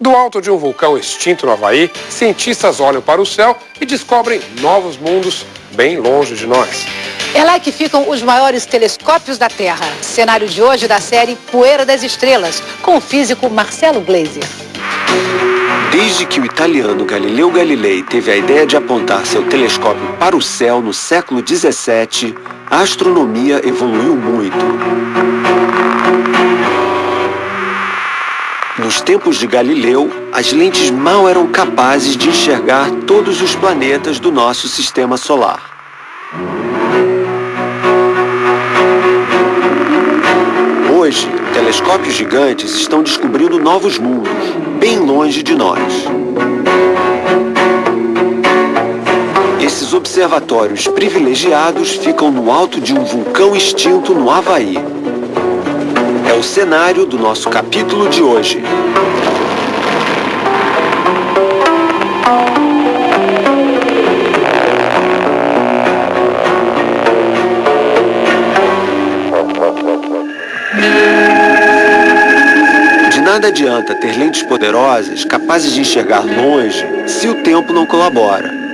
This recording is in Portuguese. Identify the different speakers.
Speaker 1: Do alto de um vulcão extinto no Havaí, cientistas olham para o céu e descobrem novos mundos bem longe de nós.
Speaker 2: É lá que ficam os maiores telescópios da Terra. Cenário de hoje da série Poeira das Estrelas, com o físico Marcelo Gleiser.
Speaker 3: Desde que o italiano Galileu Galilei teve a ideia de apontar seu telescópio para o céu no século 17, a astronomia evoluiu muito. Nos tempos de Galileu, as lentes mal eram capazes de enxergar todos os planetas do nosso sistema solar. Hoje, telescópios gigantes estão descobrindo novos mundos, bem longe de nós. Esses observatórios privilegiados ficam no alto de um vulcão extinto no Havaí. Cenário do nosso capítulo de hoje. De nada adianta ter lentes poderosas capazes de enxergar longe se o tempo não colabora.